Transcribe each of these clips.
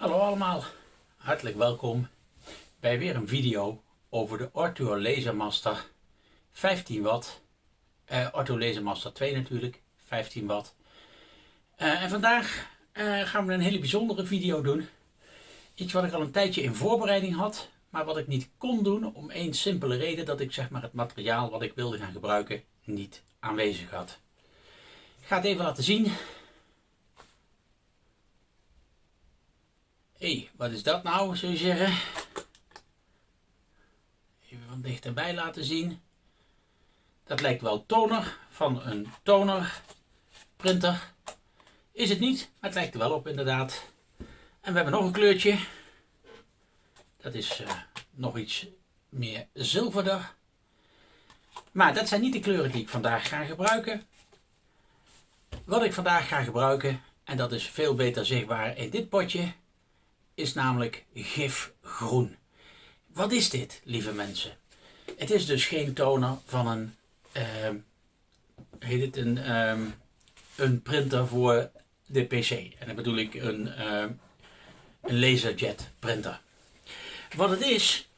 Hallo allemaal, hartelijk welkom bij weer een video over de Ortho Lasermaster 15 watt. Uh, Ortho Lasermaster 2 natuurlijk, 15 watt. Uh, en vandaag uh, gaan we een hele bijzondere video doen. Iets wat ik al een tijdje in voorbereiding had, maar wat ik niet kon doen om één simpele reden dat ik zeg maar het materiaal wat ik wilde gaan gebruiken niet aanwezig had. Ik ga het even laten zien. Hé, hey, wat is dat nou, zou je zeggen? Even van dichterbij laten zien. Dat lijkt wel toner van een toner printer. Is het niet, maar het lijkt er wel op inderdaad. En we hebben nog een kleurtje. Dat is uh, nog iets meer zilverder. Maar dat zijn niet de kleuren die ik vandaag ga gebruiken. Wat ik vandaag ga gebruiken, en dat is veel beter zichtbaar in dit potje, is namelijk gifgroen. Wat is dit, lieve mensen? Het is dus geen toner van een, uh, heet het een, uh, een printer voor de PC. En dan bedoel ik een, uh, een laserjet printer. Wat het is,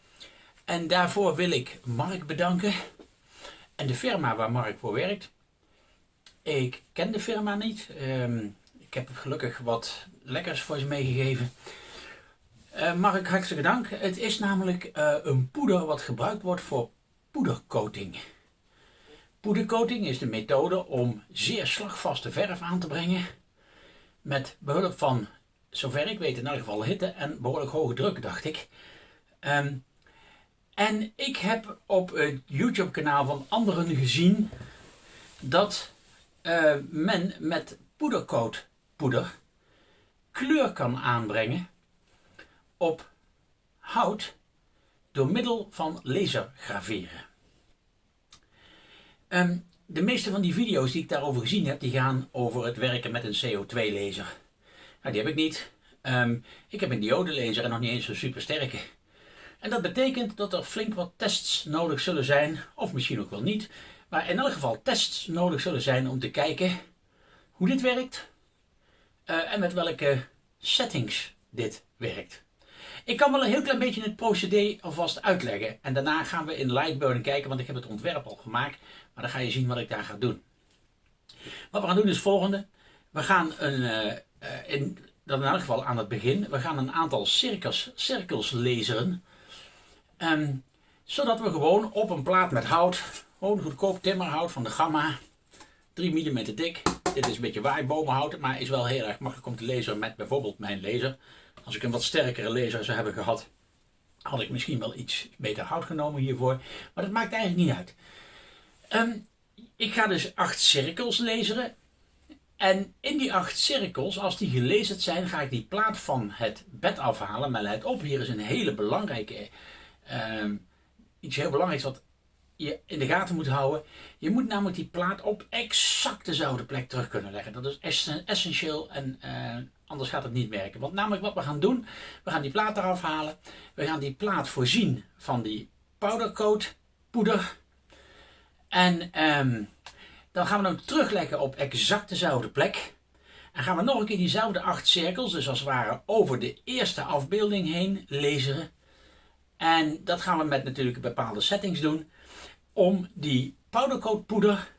en daarvoor wil ik Mark bedanken en de firma waar Mark voor werkt. Ik ken de firma niet. Ik heb gelukkig wat lekkers voor ze meegegeven. Uh, Mark, hartelijk dank. Het is namelijk uh, een poeder wat gebruikt wordt voor poedercoating. Poedercoating is de methode om zeer slagvaste verf aan te brengen met behulp van, zover ik weet in elk geval hitte en behoorlijk hoge druk, dacht ik. Um, en ik heb op het YouTube kanaal van anderen gezien dat uh, men met poedercoat poeder kleur kan aanbrengen op hout door middel van lasergraveren. Um, de meeste van die video's die ik daarover gezien heb, die gaan over het werken met een CO2 laser. Nou, die heb ik niet. Um, ik heb een diode laser en nog niet eens een super sterke. En dat betekent dat er flink wat tests nodig zullen zijn, of misschien ook wel niet. Maar in elk geval tests nodig zullen zijn om te kijken hoe dit werkt. Uh, en met welke settings dit werkt. Ik kan wel een heel klein beetje het procedé alvast uitleggen. En daarna gaan we in Lightburn kijken, want ik heb het ontwerp al gemaakt. Maar dan ga je zien wat ik daar ga doen. Wat we gaan doen is het volgende. We gaan een, uh, in, in elk geval aan het begin, we gaan een aantal cirkels, cirkels laseren. Um, zodat we gewoon op een plaat met hout, gewoon goedkoop timmerhout van de Gamma, 3 mm dik. Dit is een beetje waaibomenhout, maar is wel heel erg makkelijk om te lezen met bijvoorbeeld mijn laser. Als ik een wat sterkere laser zou hebben gehad, had ik misschien wel iets beter hout genomen hiervoor. Maar dat maakt eigenlijk niet uit. Um, ik ga dus acht cirkels laseren. En in die acht cirkels, als die gelezen zijn, ga ik die plaat van het bed afhalen. Maar let op, hier is een hele belangrijke, um, iets heel belangrijks wat je in de gaten moet houden. Je moet namelijk die plaat op exact dezelfde plek terug kunnen leggen. Dat is essentieel en uh, anders gaat het niet werken. Want namelijk wat we gaan doen, we gaan die plaat eraf halen. We gaan die plaat voorzien van die powdercoat poeder. En um, dan gaan we hem terugleggen op exact dezelfde plek. En gaan we nog een keer diezelfde acht cirkels, dus als het ware over de eerste afbeelding heen lezen. En dat gaan we met natuurlijk bepaalde settings doen. Om die powdercoat poeder,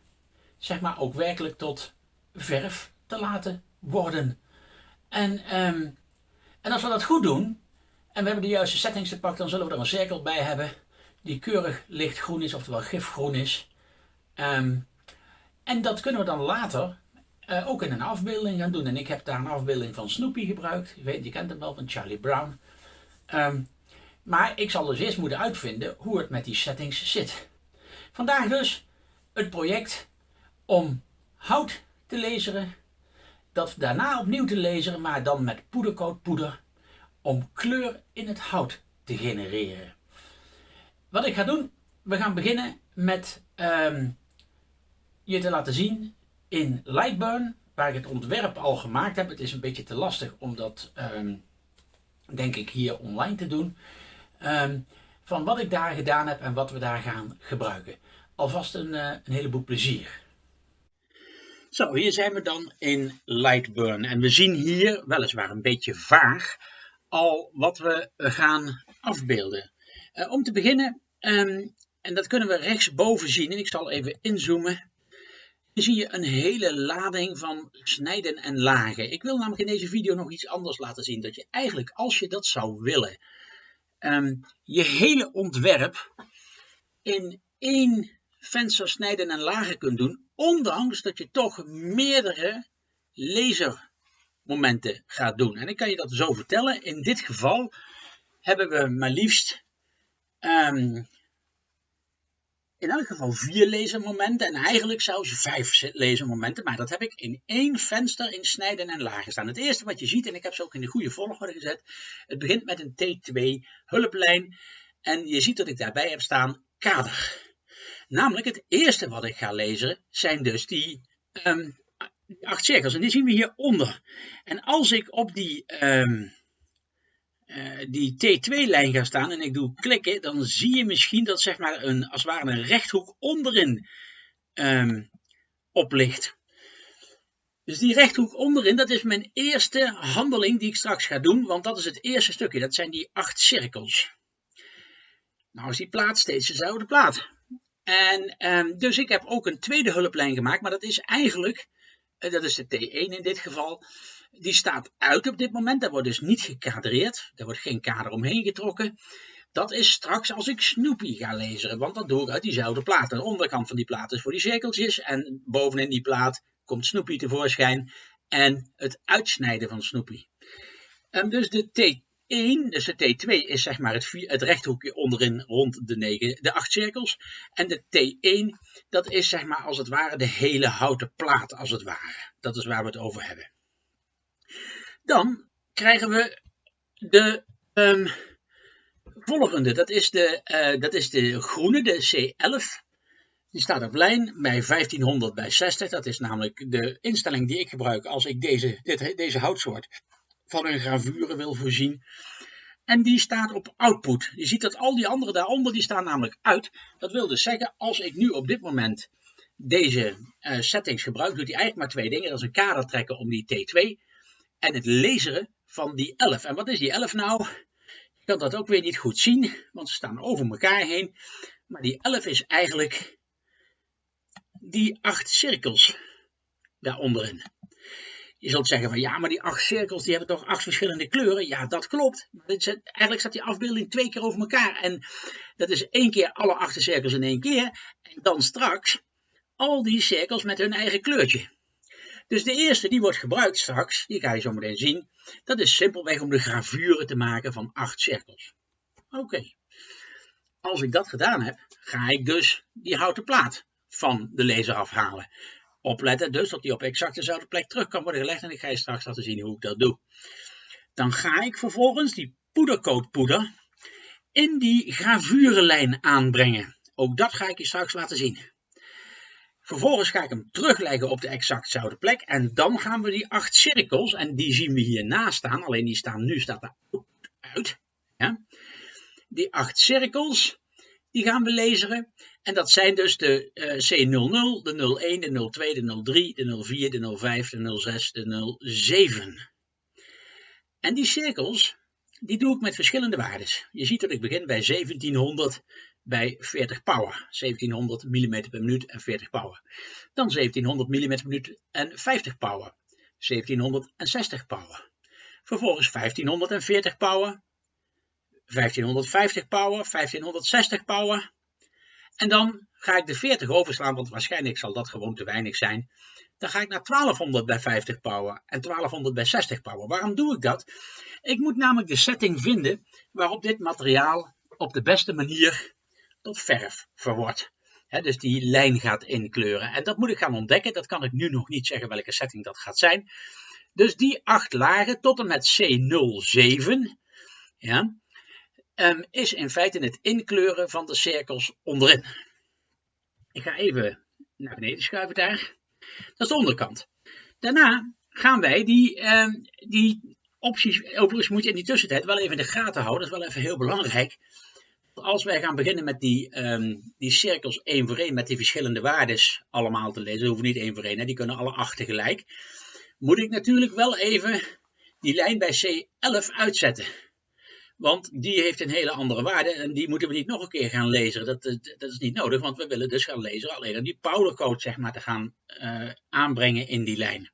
zeg maar, ook werkelijk tot verf te laten worden. En, um, en als we dat goed doen, en we hebben de juiste settings te pakken, dan zullen we er een cirkel bij hebben die keurig lichtgroen is, oftewel gifgroen is. Um, en dat kunnen we dan later uh, ook in een afbeelding gaan doen. En ik heb daar een afbeelding van Snoopy gebruikt. Je, weet, je kent hem wel, van Charlie Brown. Um, maar ik zal dus eerst moeten uitvinden hoe het met die settings zit. Vandaag dus het project om hout te laseren. Dat daarna opnieuw te laseren, maar dan met poedercoatpoeder. Om kleur in het hout te genereren. Wat ik ga doen, we gaan beginnen met um, je te laten zien in Lightburn, waar ik het ontwerp al gemaakt heb. Het is een beetje te lastig om dat, um, denk ik, hier online te doen. Um, van wat ik daar gedaan heb en wat we daar gaan gebruiken. Alvast een, uh, een heleboel plezier. Zo, hier zijn we dan in Lightburn. En we zien hier, weliswaar een beetje vaag, al wat we gaan afbeelden. Uh, om te beginnen, um, en dat kunnen we rechtsboven zien, en ik zal even inzoomen. Dan zie je een hele lading van snijden en lagen. Ik wil namelijk in deze video nog iets anders laten zien. Dat je eigenlijk, als je dat zou willen, um, je hele ontwerp in één venster snijden en lagen kunt doen. Ondanks dat je toch meerdere lasermomenten gaat doen. En ik kan je dat zo vertellen. In dit geval hebben we maar liefst um, in elk geval vier lasermomenten en eigenlijk zelfs vijf lasermomenten. Maar dat heb ik in één venster in snijden en lagen staan. Het eerste wat je ziet, en ik heb ze ook in de goede volgorde gezet. Het begint met een T2 hulplijn. En je ziet dat ik daarbij heb staan kader. Namelijk het eerste wat ik ga lezen zijn dus die, um, acht cirkels. En die zien we hieronder. En als ik op die... Um, uh, die T2-lijn gaat staan en ik doe klikken, dan zie je misschien dat zeg maar een, als het ware een rechthoek onderin um, oplicht. Dus die rechthoek onderin, dat is mijn eerste handeling die ik straks ga doen, want dat is het eerste stukje, dat zijn die acht cirkels. Nou is die plaat steeds dezelfde plaat. En um, dus ik heb ook een tweede hulplijn gemaakt, maar dat is eigenlijk, uh, dat is de T1 in dit geval, die staat uit op dit moment. Daar wordt dus niet gekadreerd. Er wordt geen kader omheen getrokken. Dat is straks als ik Snoopy ga lezen, want dat doe ik uit diezelfde plaat. De onderkant van die plaat is voor die cirkeltjes en bovenin die plaat komt Snoopy tevoorschijn en het uitsnijden van Snoopy. Um, dus de T1, dus de T2 is zeg maar het, het rechthoekje onderin rond de, negen, de acht cirkels. En de T1, dat is zeg maar als het ware de hele houten plaat als het ware. Dat is waar we het over hebben. Dan krijgen we de um, volgende. Dat is de, uh, dat is de groene, de C11. Die staat op lijn bij 1500 bij 60. Dat is namelijk de instelling die ik gebruik als ik deze, dit, deze houtsoort van een gravure wil voorzien. En die staat op output. Je ziet dat al die andere daaronder, die staan namelijk uit. Dat wil dus zeggen, als ik nu op dit moment deze uh, settings gebruik, doet hij eigenlijk maar twee dingen. Dat is een kader trekken om die T2 en het lezen van die 11. En wat is die 11 nou? Je kan dat ook weer niet goed zien, want ze staan over elkaar heen. Maar die 11 is eigenlijk die acht cirkels daaronderin. Je zult zeggen van ja, maar die acht cirkels die hebben toch acht verschillende kleuren? Ja, dat klopt. Eigenlijk staat die afbeelding twee keer over elkaar. En dat is één keer alle acht cirkels in één keer. En dan straks al die cirkels met hun eigen kleurtje. Dus de eerste die wordt gebruikt straks, die ga je zo meteen zien, dat is simpelweg om de gravure te maken van acht cirkels. Oké, als ik dat gedaan heb, ga ik dus die houten plaat van de laser afhalen. Opletten dus dat die op exact dezelfde plek terug kan worden gelegd en ik ga je straks laten zien hoe ik dat doe. Dan ga ik vervolgens die poedercoatpoeder in die gravurelijn aanbrengen. Ook dat ga ik je straks laten zien. Vervolgens ga ik hem terugleggen op de exactzelfde plek. En dan gaan we die acht cirkels, en die zien we hiernaast staan, alleen die staan nu staat daar uit. Ja. Die acht cirkels, die gaan we lezen. En dat zijn dus de uh, C00, de 01, de 02, de 03, de 04, de 05, de 06, de 07. En die cirkels, die doe ik met verschillende waarden. Je ziet dat ik begin bij 1700 bij 40 power. 1700 mm per minuut en 40 power. Dan 1700 mm per minuut en 50 power. 1760 power. Vervolgens 1540 power. 1550 power. 1560 power. En dan ga ik de 40 overslaan, want waarschijnlijk zal dat gewoon te weinig zijn. Dan ga ik naar 1200 bij 50 power en 1200 bij 60 power. Waarom doe ik dat? Ik moet namelijk de setting vinden waarop dit materiaal op de beste manier tot verf verwordt. dus die lijn gaat inkleuren. En dat moet ik gaan ontdekken. Dat kan ik nu nog niet zeggen welke setting dat gaat zijn. Dus die acht lagen tot en met C07 ja, is in feite het inkleuren van de cirkels onderin. Ik ga even naar beneden schuiven daar. Dat is de onderkant. Daarna gaan wij die, um, die opties, overigens moet je in die tussentijd wel even in de gaten houden, dat is wel even heel belangrijk als wij gaan beginnen met die, um, die cirkels één voor één, met die verschillende waardes allemaal te lezen, hoeven niet één voor één, hè, die kunnen alle acht tegelijk, moet ik natuurlijk wel even die lijn bij C11 uitzetten. Want die heeft een hele andere waarde en die moeten we niet nog een keer gaan lezen. Dat, dat, is niet nodig, want we willen dus gaan lezen alleen die powdercode zeg maar, te gaan uh, aanbrengen in die lijn.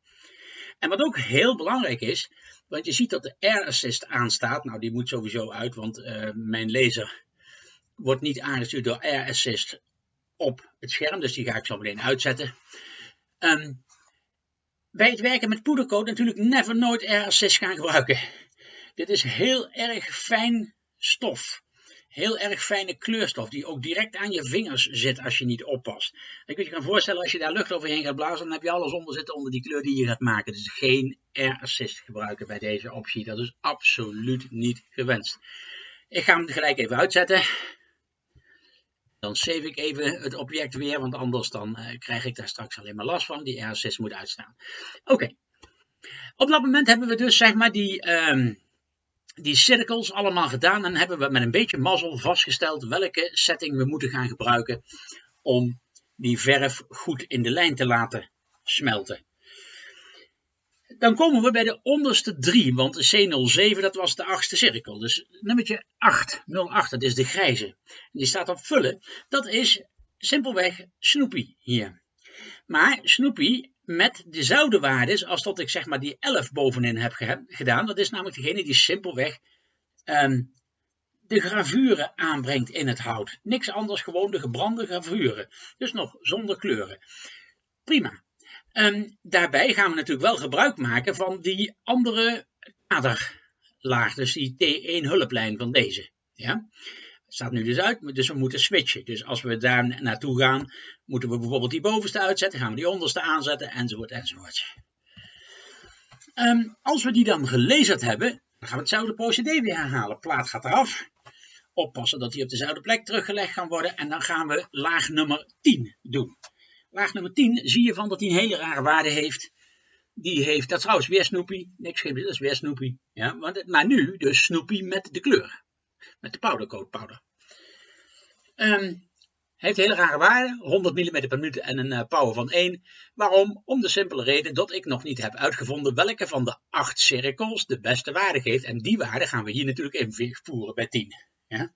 En wat ook heel belangrijk is, want je ziet dat de Air Assist aanstaat. Nou, die moet sowieso uit, want uh, mijn laser wordt niet aangestuurd door Air Assist op het scherm. Dus die ga ik zo meteen uitzetten. Um, bij het werken met poedercode natuurlijk never nooit Air Assist gaan gebruiken. Dit is heel erg fijn stof. Heel erg fijne kleurstof die ook direct aan je vingers zit als je niet oppast. Je kunt je gaan voorstellen als je daar lucht overheen gaat blazen, dan heb je alles onder zitten onder die kleur die je gaat maken. Dus geen air assist gebruiken bij deze optie. Dat is absoluut niet gewenst. Ik ga hem gelijk even uitzetten. Dan save ik even het object weer, want anders dan uh, krijg ik daar straks alleen maar last van. Die air assist moet uitstaan. Oké. Op dat moment hebben we dus zeg maar die... Um, die cirkels allemaal gedaan en hebben we met een beetje mazzel vastgesteld welke setting we moeten gaan gebruiken om die verf goed in de lijn te laten smelten. Dan komen we bij de onderste drie, want de C07 dat was de achtste cirkel. Dus nummertje 8, 08, dat is de grijze. Die staat op vullen. Dat is simpelweg Snoopy hier. Maar Snoopy met dezelfde waardes als dat ik zeg maar die 11 bovenin heb gedaan. Dat is namelijk degene die simpelweg um, de gravure aanbrengt in het hout. Niks anders, gewoon de gebrande gravure. Dus nog zonder kleuren. Prima. Um, daarbij gaan we natuurlijk wel gebruik maken van die andere kaderlaag. Dus die T1 hulplijn van deze. Ja? Staat nu dus uit, dus we moeten switchen. Dus als we daar naartoe gaan, moeten we bijvoorbeeld die bovenste uitzetten, gaan we die onderste aanzetten, enzovoort, enzovoort. Um, als we die dan gelezerd hebben, dan gaan we hetzelfde procedé weer herhalen. Plaat gaat eraf, oppassen dat die op dezelfde plek teruggelegd kan worden, en dan gaan we laag nummer 10 doen. Laag nummer 10 zie je van dat die een hele rare waarde heeft. Die heeft, dat is trouwens weer Snoopy, niks dat is weer Snoopy. Ja, maar nu dus Snoopy met de kleur met de powdercoat powder. Um, heeft hele rare waarde, 100 mm per minuut en een uh, power van 1. Waarom? Om de simpele reden dat ik nog niet heb uitgevonden welke van de 8 cirkels de beste waarde geeft. En die waarde gaan we hier natuurlijk invoeren bij 10. Ja?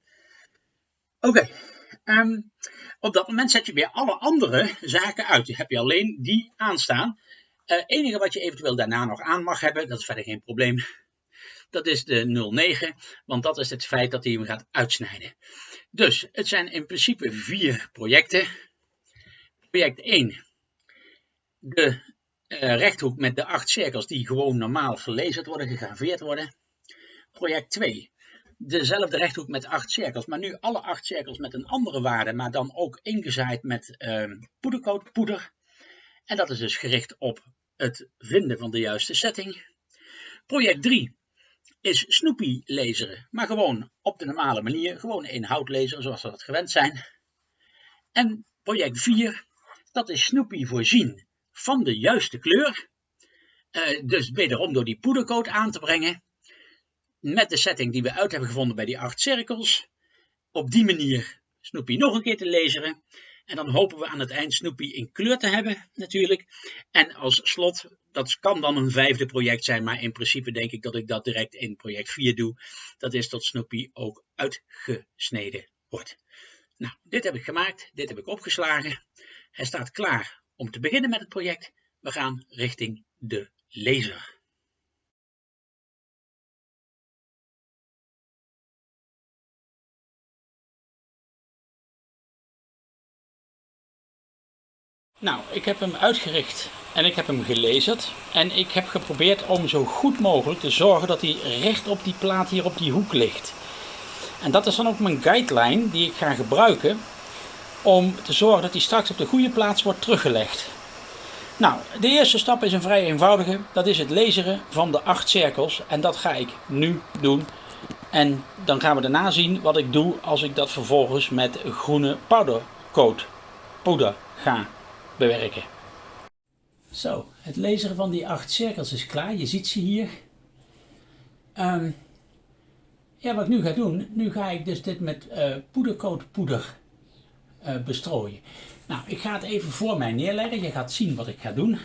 Oké, ehm, op dat moment zet je weer alle andere zaken uit. Je hebt je alleen die aanstaan. Het uh, enige wat je eventueel daarna nog aan mag hebben, dat is verder geen probleem, dat is de 09, want dat is het feit dat hij hem gaat uitsnijden. Dus het zijn in principe vier projecten. Project 1, de uh, rechthoek met de acht cirkels die gewoon normaal verlezen worden, gegraveerd worden. Project 2, dezelfde rechthoek met acht cirkels, maar nu alle acht cirkels met een andere waarde, maar dan ook ingezaaid met uh. En dat is dus gericht op het vinden van de juiste setting. Project 3, is Snoopy laseren, maar gewoon op de normale manier, gewoon in hout laseren zoals we dat gewend zijn. En project 4, dat is Snoopy voorzien van de juiste kleur, uh, dus wederom door die poedercoat aan te brengen, met de setting die we uit hebben gevonden bij die acht cirkels. Op die manier Snoopy nog een keer te laseren. En dan hopen we aan het eind Snoopy in kleur te hebben natuurlijk. En als slot, dat kan dan een vijfde project zijn, maar in principe denk ik dat ik dat direct in project 4 doe. Dat is dat Snoopy ook uitgesneden wordt. Nou, dit heb ik gemaakt, dit heb ik opgeslagen. Hij staat klaar om te beginnen met het project. We gaan richting de laser. Nou, ik heb hem uitgericht en ik heb hem gelezerd. En ik heb geprobeerd om zo goed mogelijk te zorgen dat hij recht op die plaat hier op die hoek ligt. En dat is dan ook mijn guideline die ik ga gebruiken om te zorgen dat hij straks op de goede plaats wordt teruggelegd. Nou, de eerste stap is een vrij eenvoudige. Dat is het laseren van de acht cirkels. En dat ga ik nu doen. En dan gaan we daarna zien wat ik doe als ik dat vervolgens met groene powdercoat poeder ga bewerken. Zo, het laseren van die acht cirkels is klaar. Je ziet ze hier. Um, ja, wat ik nu ga doen, nu ga ik dus dit met uh, poedercoat poeder uh, bestrooien. Nou, ik ga het even voor mij neerleggen. Je gaat zien wat ik ga doen.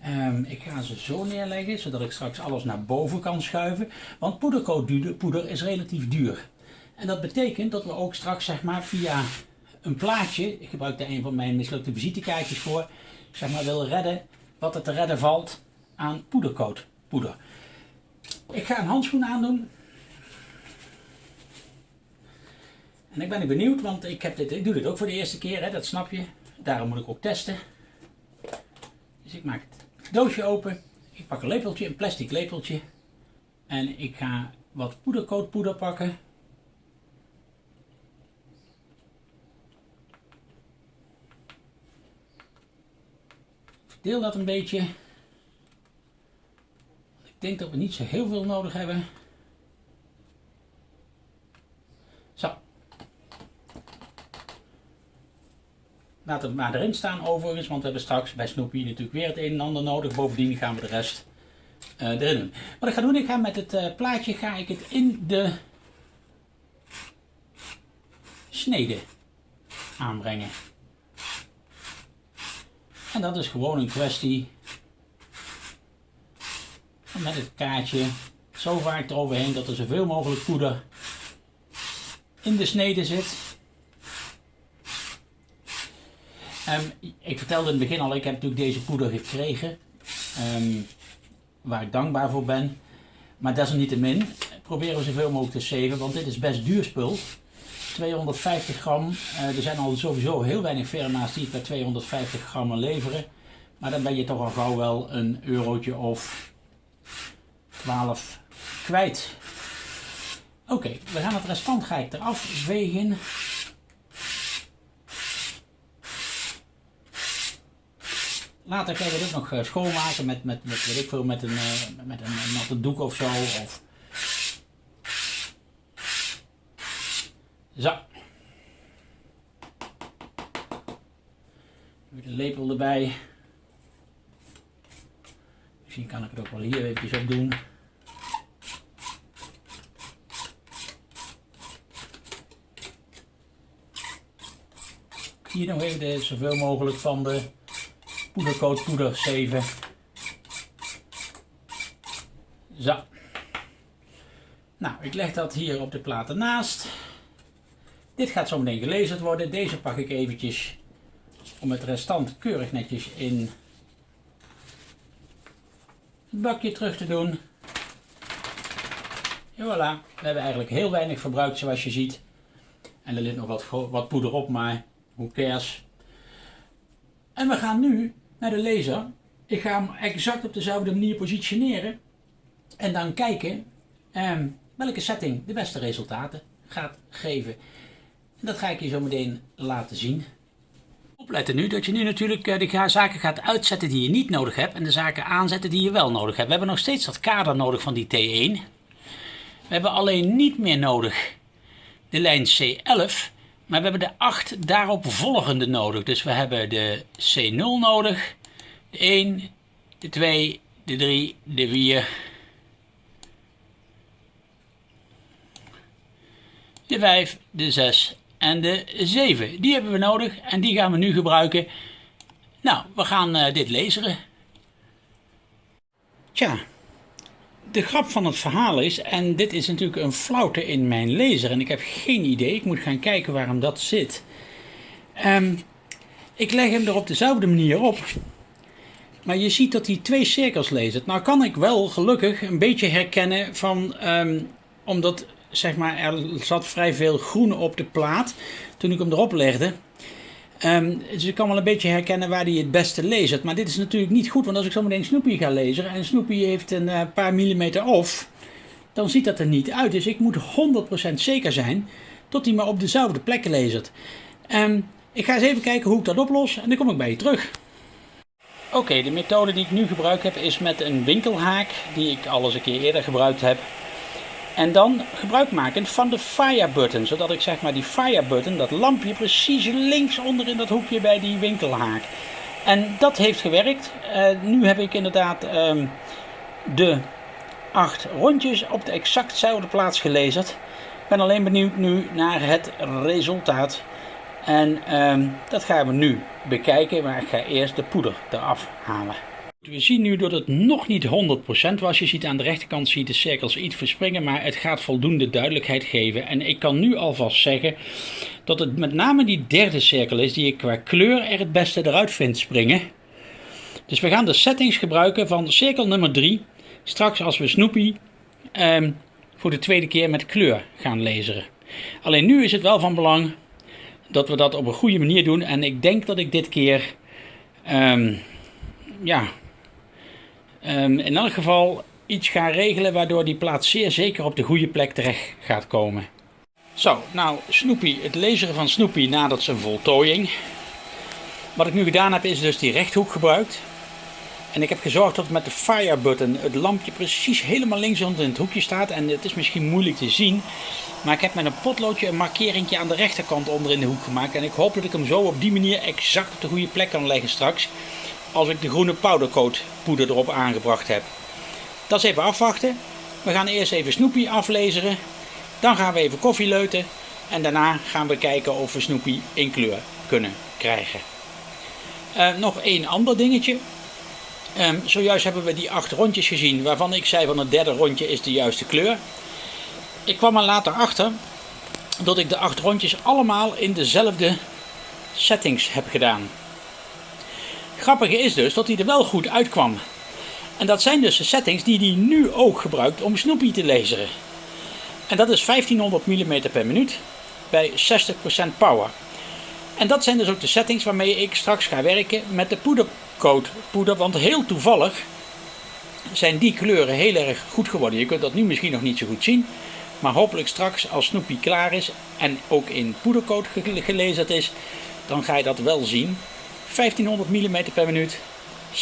Ehm, ik ga ze zo neerleggen, zodat ik straks alles naar boven kan schuiven. Want poeder is relatief duur. En dat betekent dat we ook straks zeg maar via een plaatje, ik gebruik daar een van mijn mislukte visitekaartjes voor, zeg maar wil redden wat er te redden valt aan poedercoat poeder. Ik ga een handschoen aandoen. En ik ben benieuwd, want ik, heb dit, ik doe dit ook voor de eerste keer, hè, dat snap je. Daarom moet ik ook testen. Dus ik maak het doosje open. Ik pak een lepeltje, een plastic lepeltje. En ik ga wat poedercoatpoeder pakken. Deel dat een beetje. Ik denk dat we niet zo heel veel nodig hebben. Zo. Laat het maar erin staan overigens, want we hebben straks bij Snoopy natuurlijk weer het een en ander nodig. Bovendien gaan we de rest uh, erin doen. Wat ik ga doen, ik ga met het uh, plaatje ga ik het in de snede aanbrengen. En dat is gewoon een kwestie met het kaartje zo vaak eroverheen dat er zoveel mogelijk poeder in de snede zit. Um, ik vertelde in het begin al, ik heb natuurlijk deze poeder gekregen. Um, waar ik dankbaar voor ben. Maar desalniettemin proberen we zoveel mogelijk te saven, want dit is best duur spul. 250 gram. Uh, er zijn al sowieso heel weinig firma's die het bij 250 gram leveren. Maar dan ben je toch al gauw wel een eurotje of 12 kwijt. Oké, we gaan het restant ga ik eraf vegen. Later ga je dit nog eh, schoonmaken met, met, met, weet ik veel, met, een, eh, met een, een natte doek of zo. Of... Zo. De lepel erbij. Misschien kan ik het ook wel hier eventjes op doen. Hier nog even zoveel mogelijk van de poedercoat poeder 7. Zo. Nou, ik leg dat hier op de plaat ernaast. Dit gaat zo meteen gelezen worden. Deze pak ik eventjes om het restant keurig netjes in het bakje terug te doen. En voilà, we hebben eigenlijk heel weinig verbruikt zoals je ziet. En er ligt nog wat, wat poeder op, maar hoe cares. En we gaan nu naar de laser. Ik ga hem exact op dezelfde manier positioneren. En dan kijken ehm, welke setting de beste resultaten gaat geven. En dat ga ik je zo meteen laten zien. Opletten nu dat je nu natuurlijk eh, de zaken gaat uitzetten die je niet nodig hebt. En de zaken aanzetten die je wel nodig hebt. We hebben nog steeds dat kader nodig van die T1. We hebben alleen niet meer nodig de lijn C11. Maar we hebben de 8 daarop volgende nodig. Dus we hebben de C0 nodig, de 1, de 2, de 3, de 4, de 5, de 6 en de 7. Die hebben we nodig en die gaan we nu gebruiken. Nou, we gaan uh, dit lezen. Tja, de grap van het verhaal is, en dit is natuurlijk een flauwte in mijn lezer en ik heb geen idee, ik moet gaan kijken waarom dat zit. Um, ik leg hem er op dezelfde manier op, maar je ziet dat hij twee cirkels leest. Nou kan ik wel gelukkig een beetje herkennen van, um, omdat zeg maar, er zat vrij veel groen op de plaat toen ik hem erop legde. Um, dus ik kan wel een beetje herkennen waar hij het beste leest. Maar dit is natuurlijk niet goed, want als ik zo meteen Snoopy ga lezen en Snoopy heeft een uh, paar millimeter off, dan ziet dat er niet uit. Dus ik moet 100% zeker zijn dat hij maar op dezelfde plekken leest. Um, ik ga eens even kijken hoe ik dat oplos en dan kom ik bij je terug. Oké, de methode die ik nu gebruik heb is met een winkelhaak die ik al eens een keer eerder gebruikt heb. En dan gebruik maken van de fire button, zodat ik zeg maar die fire button, dat lampje precies links onder in dat hoekje bij die winkelhaak. En dat heeft gewerkt. Uh, nu heb ik inderdaad um, de acht rondjes op de exactzelfde plaats gelezen. Ik ben alleen benieuwd nu naar het resultaat. En um, dat gaan we nu bekijken, maar ik ga eerst de poeder eraf halen. We zien nu dat het nog niet 100% was. Je ziet aan de rechterkant zie je de cirkels iets verspringen, maar het gaat voldoende duidelijkheid geven. En ik kan nu alvast zeggen dat het met name die derde cirkel is die ik qua kleur er het beste eruit vind springen. Dus we gaan de settings gebruiken van cirkel nummer 3. Straks als we Snoopy ehm, voor de tweede keer met kleur gaan lezen. Alleen nu is het wel van belang dat we dat op een goede manier doen. En ik denk dat ik dit keer um, ja, um, in elk geval iets ga regelen waardoor die plaat zeer zeker op de goede plek terecht gaat komen. Zo, nou Snoopy, het lezen van Snoopy nadat zijn voltooiing. Wat ik nu gedaan heb is dus die rechthoek gebruikt. En ik heb gezorgd dat met de fire button het lampje precies helemaal links onder in het hoekje staat. En het is misschien moeilijk te zien. Maar ik heb met een potloodje een markeringje aan de rechterkant onder in de hoek gemaakt. En ik hoop dat ik hem zo op die manier exact op de goede plek kan leggen straks. Als ik de groene powdercoat poeder erop aangebracht heb. Dat is even afwachten. We gaan eerst even Snoopy aflezeren. Dan gaan we even koffie leuten. En daarna gaan we kijken of we Snoopy in kleur kunnen krijgen. Uh, nog één ander dingetje. Um, zojuist hebben we die acht rondjes gezien, waarvan ik zei van het derde rondje is de juiste kleur. Ik kwam er later achter dat ik de acht rondjes allemaal in dezelfde settings heb gedaan. Grappige is dus dat hij er wel goed uitkwam. En dat zijn dus de settings die hij nu ook gebruikt om Snoopy te lezen. En dat is 1500 mm per minuut bij 60% power. En dat zijn dus ook de settings waarmee ik straks ga werken met de poedercoat poeder. Want heel toevallig zijn die kleuren heel erg goed geworden. Je kunt dat nu misschien nog niet zo goed zien. Maar hopelijk straks als Snoopy klaar is en ook in poedercoat gelezen is, dan ga je dat wel zien. 1500 mm per minuut, 60%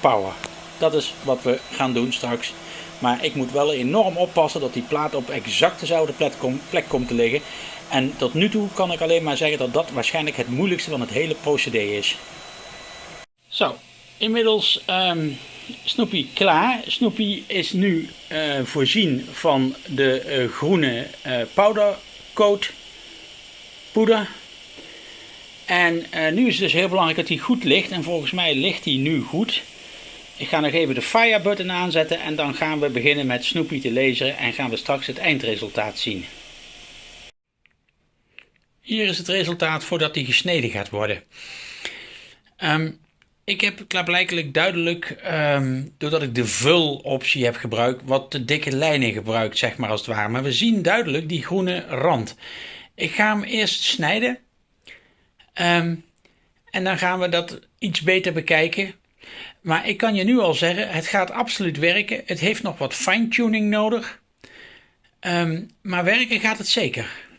power. Dat is wat we gaan doen straks. Maar ik moet wel enorm oppassen dat die plaat op exact dezelfde plek, komt te liggen. En tot nu toe kan ik alleen maar zeggen dat dat waarschijnlijk het moeilijkste van het hele procedé is. Zo, inmiddels um, Snoopy klaar. Snoopy is nu uh, voorzien van de uh, groene uh, powdercoat poeder. En nu is het dus heel belangrijk dat hij goed ligt. En volgens mij ligt hij nu goed. Ik ga nog even de fire button aanzetten en dan gaan we beginnen met Snoopy te lezen en gaan we straks het eindresultaat zien. Hier is het resultaat voordat hij gesneden gaat worden. Um, ik heb klaarblijkelijk duidelijk, um, doordat ik de vul optie heb gebruikt, wat te dikke lijnen gebruikt, zeg maar als het ware. Maar we zien duidelijk die groene rand. Ik ga hem eerst snijden. Um, en dan gaan we dat iets beter bekijken. Maar ik kan je nu al zeggen, het gaat absoluut werken. Het heeft nog wat fine-tuning nodig. Um, maar werken gaat het zeker.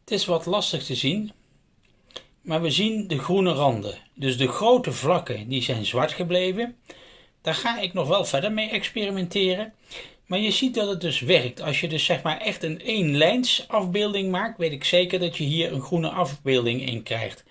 Het is wat lastig te zien, maar we zien de groene randen. Dus de grote vlakken die zijn zwart gebleven. Daar ga ik nog wel verder mee experimenteren. Maar je ziet dat het dus werkt. Als je dus zeg maar echt een één lijns afbeelding maakt, weet ik zeker dat je hier een groene afbeelding in krijgt.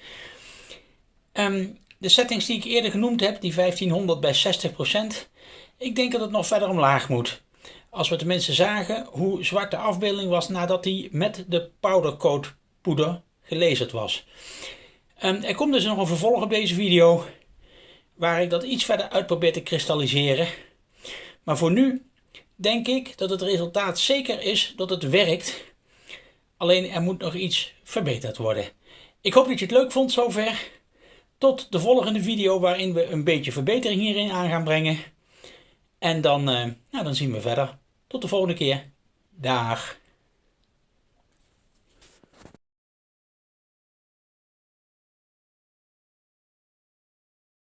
Um, de settings die ik eerder genoemd heb, die 1500 bij 60%, ik denk dat het nog verder omlaag moet. Als we tenminste zagen hoe zwart de afbeelding was nadat die met de powdercoat poeder gelezerd was. Um, er komt dus nog een vervolg op deze video waar ik dat iets verder uit probeer te kristalliseren. Maar voor nu denk ik dat het resultaat zeker is dat het werkt. Alleen er moet nog iets verbeterd worden. Ik hoop dat je het leuk vond zover. Tot de volgende video waarin we een beetje verbetering hierin aan gaan brengen. En dan, uh, nou, dan zien we verder. Tot de volgende keer. Dag.